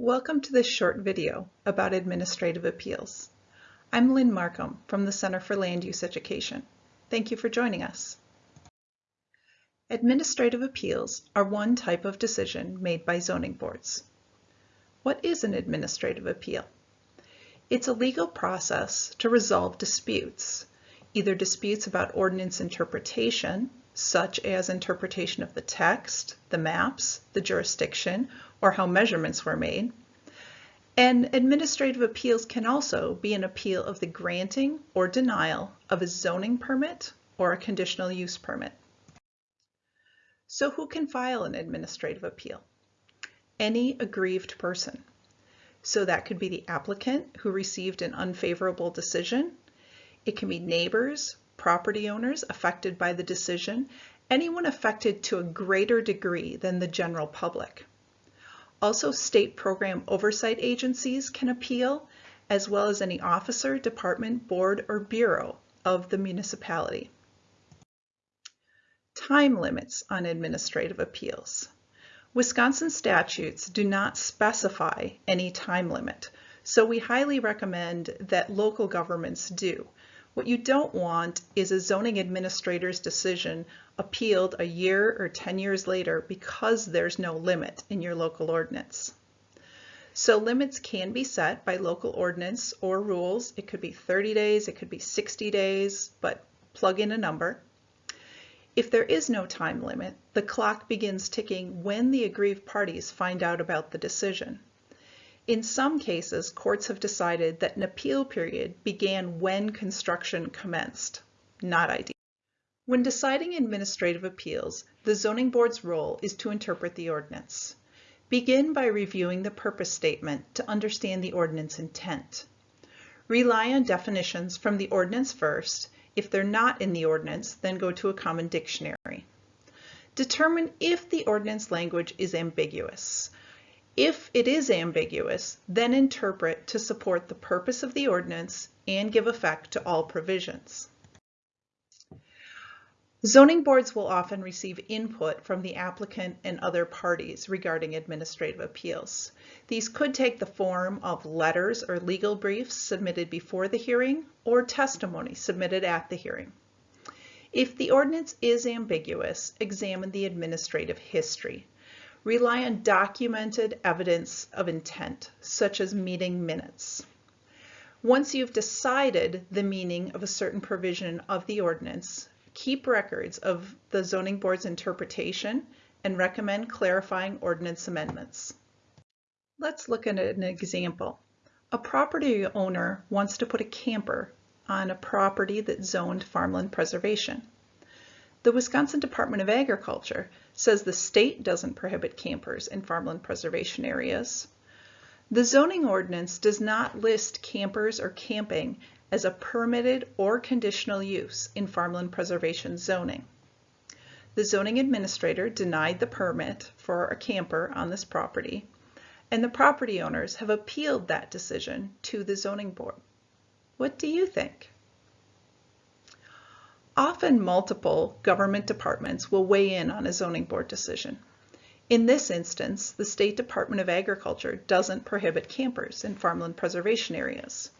Welcome to this short video about administrative appeals. I'm Lynn Markham from the Center for Land Use Education. Thank you for joining us. Administrative appeals are one type of decision made by zoning boards. What is an administrative appeal? It's a legal process to resolve disputes, either disputes about ordinance interpretation, such as interpretation of the text, the maps, the jurisdiction, or how measurements were made. And administrative appeals can also be an appeal of the granting or denial of a zoning permit or a conditional use permit. So who can file an administrative appeal? Any aggrieved person. So that could be the applicant who received an unfavorable decision. It can be neighbors, property owners affected by the decision, anyone affected to a greater degree than the general public. Also, state program oversight agencies can appeal, as well as any officer, department, board, or bureau of the municipality. Time limits on administrative appeals. Wisconsin statutes do not specify any time limit, so we highly recommend that local governments do. What you don't want is a zoning administrator's decision appealed a year or 10 years later because there's no limit in your local ordinance. So limits can be set by local ordinance or rules. It could be 30 days, it could be 60 days, but plug in a number. If there is no time limit, the clock begins ticking when the aggrieved parties find out about the decision. In some cases, courts have decided that an appeal period began when construction commenced. Not ideal. When deciding administrative appeals, the zoning board's role is to interpret the ordinance. Begin by reviewing the purpose statement to understand the ordinance intent. Rely on definitions from the ordinance first. If they're not in the ordinance, then go to a common dictionary. Determine if the ordinance language is ambiguous. If it is ambiguous, then interpret to support the purpose of the ordinance and give effect to all provisions. Zoning boards will often receive input from the applicant and other parties regarding administrative appeals. These could take the form of letters or legal briefs submitted before the hearing or testimony submitted at the hearing. If the ordinance is ambiguous, examine the administrative history rely on documented evidence of intent, such as meeting minutes. Once you've decided the meaning of a certain provision of the ordinance, keep records of the zoning board's interpretation and recommend clarifying ordinance amendments. Let's look at an example. A property owner wants to put a camper on a property that's zoned farmland preservation. The Wisconsin Department of Agriculture says the state doesn't prohibit campers in farmland preservation areas. The zoning ordinance does not list campers or camping as a permitted or conditional use in farmland preservation zoning. The zoning administrator denied the permit for a camper on this property, and the property owners have appealed that decision to the zoning board. What do you think? Often multiple government departments will weigh in on a zoning board decision. In this instance, the State Department of Agriculture doesn't prohibit campers in farmland preservation areas.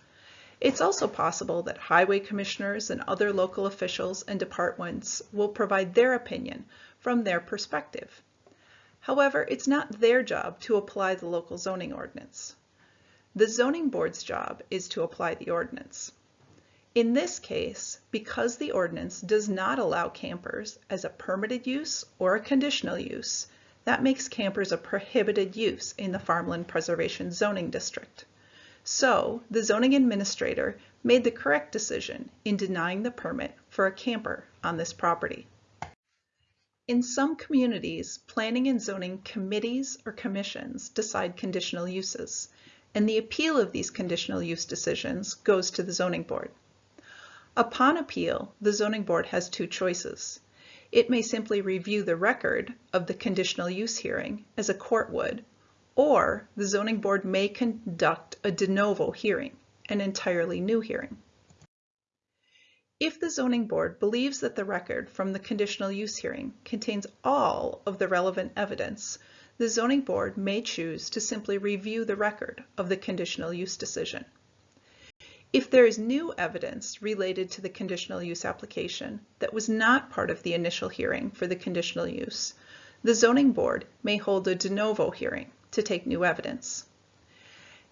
It's also possible that highway commissioners and other local officials and departments will provide their opinion from their perspective. However, it's not their job to apply the local zoning ordinance. The zoning board's job is to apply the ordinance. In this case, because the ordinance does not allow campers as a permitted use or a conditional use, that makes campers a prohibited use in the Farmland Preservation Zoning District. So the zoning administrator made the correct decision in denying the permit for a camper on this property. In some communities, planning and zoning committees or commissions decide conditional uses, and the appeal of these conditional use decisions goes to the zoning board. Upon appeal, the zoning board has two choices. It may simply review the record of the conditional use hearing as a court would, or the zoning board may conduct a de novo hearing, an entirely new hearing. If the zoning board believes that the record from the conditional use hearing contains all of the relevant evidence, the zoning board may choose to simply review the record of the conditional use decision. If there is new evidence related to the conditional use application that was not part of the initial hearing for the conditional use, the zoning board may hold a de novo hearing to take new evidence.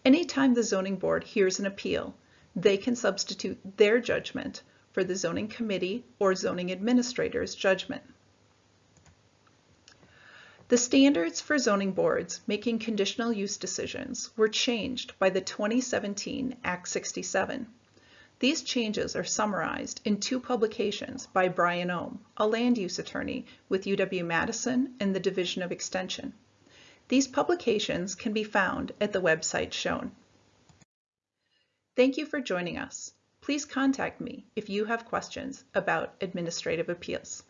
Anytime the zoning board hears an appeal, they can substitute their judgment for the zoning committee or zoning administrator's judgment. The standards for zoning boards making conditional use decisions were changed by the 2017 Act 67. These changes are summarized in two publications by Brian Ohm, a land use attorney with UW-Madison and the Division of Extension. These publications can be found at the website shown. Thank you for joining us. Please contact me if you have questions about administrative appeals.